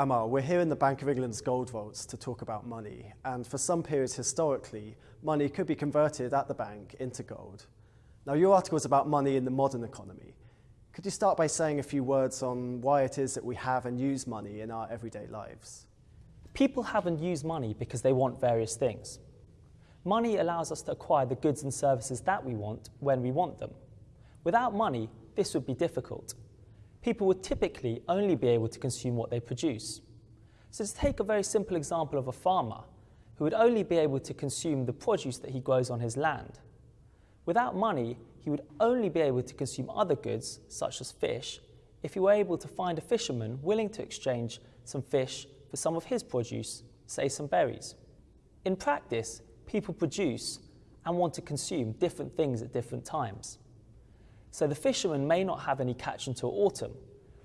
Amal, we're here in the Bank of England's gold vaults to talk about money, and for some periods historically, money could be converted at the bank into gold. Now, your article is about money in the modern economy. Could you start by saying a few words on why it is that we have and use money in our everyday lives? People have and use money because they want various things. Money allows us to acquire the goods and services that we want when we want them. Without money, this would be difficult. People would typically only be able to consume what they produce. So to take a very simple example of a farmer who would only be able to consume the produce that he grows on his land. Without money, he would only be able to consume other goods, such as fish, if he were able to find a fisherman willing to exchange some fish for some of his produce, say some berries. In practice, people produce and want to consume different things at different times. So the fisherman may not have any catch until autumn,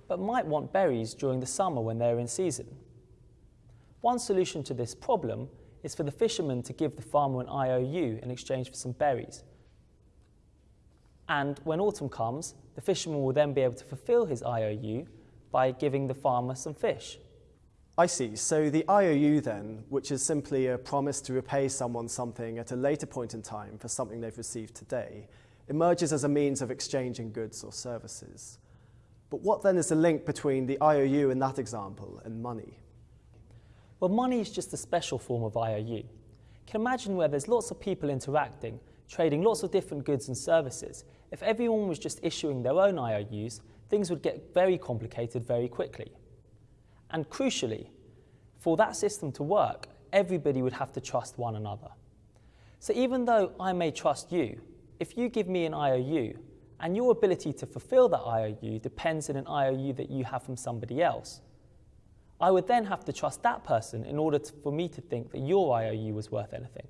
but might want berries during the summer when they're in season. One solution to this problem is for the fisherman to give the farmer an IOU in exchange for some berries. And when autumn comes, the fisherman will then be able to fulfill his IOU by giving the farmer some fish. I see. So the IOU then, which is simply a promise to repay someone something at a later point in time for something they've received today, emerges as a means of exchanging goods or services. But what then is the link between the IOU in that example and money? Well, money is just a special form of IOU. You can imagine where there's lots of people interacting, trading lots of different goods and services. If everyone was just issuing their own IOUs, things would get very complicated very quickly. And crucially, for that system to work, everybody would have to trust one another. So even though I may trust you, if you give me an IOU and your ability to fulfill that IOU depends on an IOU that you have from somebody else, I would then have to trust that person in order to, for me to think that your IOU was worth anything.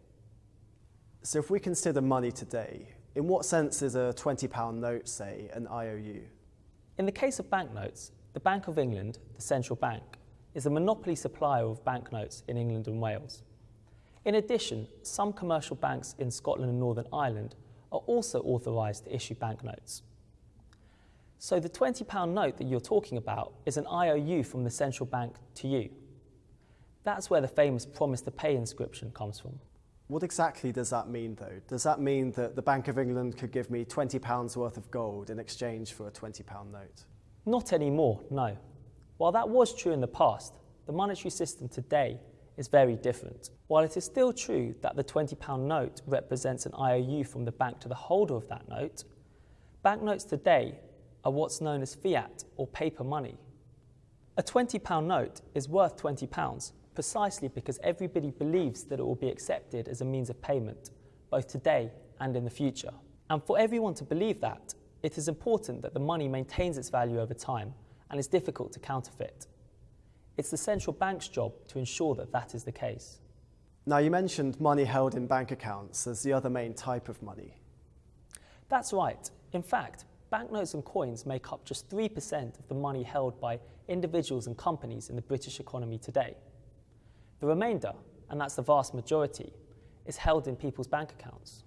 So if we consider money today, in what sense is a £20 note, say, an IOU? In the case of banknotes, the Bank of England, the central bank, is a monopoly supplier of banknotes in England and Wales. In addition, some commercial banks in Scotland and Northern Ireland are also authorised to issue banknotes. So the £20 note that you're talking about is an IOU from the central bank to you. That's where the famous promise to pay inscription comes from. What exactly does that mean, though? Does that mean that the Bank of England could give me £20 worth of gold in exchange for a £20 note? Not anymore, no. While that was true in the past, the monetary system today is very different. While it is still true that the £20 note represents an IOU from the bank to the holder of that note, banknotes today are what's known as fiat or paper money. A £20 note is worth £20 precisely because everybody believes that it will be accepted as a means of payment, both today and in the future. And for everyone to believe that, it is important that the money maintains its value over time and is difficult to counterfeit. It's the central bank's job to ensure that that is the case. Now, you mentioned money held in bank accounts as the other main type of money. That's right. In fact, banknotes and coins make up just 3% of the money held by individuals and companies in the British economy today. The remainder, and that's the vast majority, is held in people's bank accounts.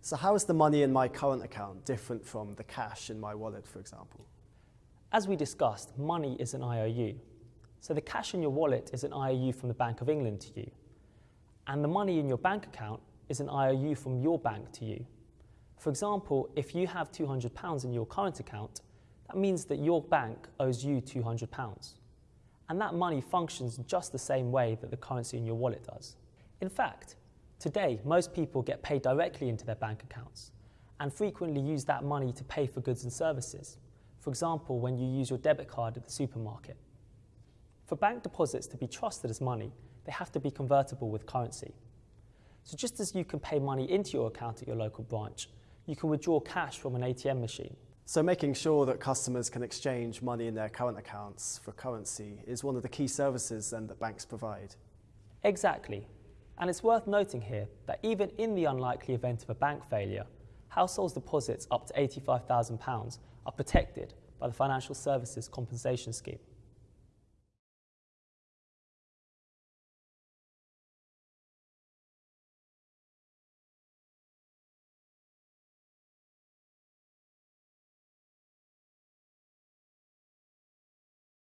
So how is the money in my current account different from the cash in my wallet, for example? As we discussed, money is an IOU. So the cash in your wallet is an IOU from the Bank of England to you. And the money in your bank account is an IOU from your bank to you. For example, if you have £200 in your current account, that means that your bank owes you £200. And that money functions just the same way that the currency in your wallet does. In fact, today most people get paid directly into their bank accounts and frequently use that money to pay for goods and services. For example, when you use your debit card at the supermarket. For bank deposits to be trusted as money, they have to be convertible with currency. So just as you can pay money into your account at your local branch, you can withdraw cash from an ATM machine. So making sure that customers can exchange money in their current accounts for currency is one of the key services then that banks provide. Exactly. And it's worth noting here that even in the unlikely event of a bank failure, households' deposits up to £85,000 are protected by the Financial Services Compensation Scheme.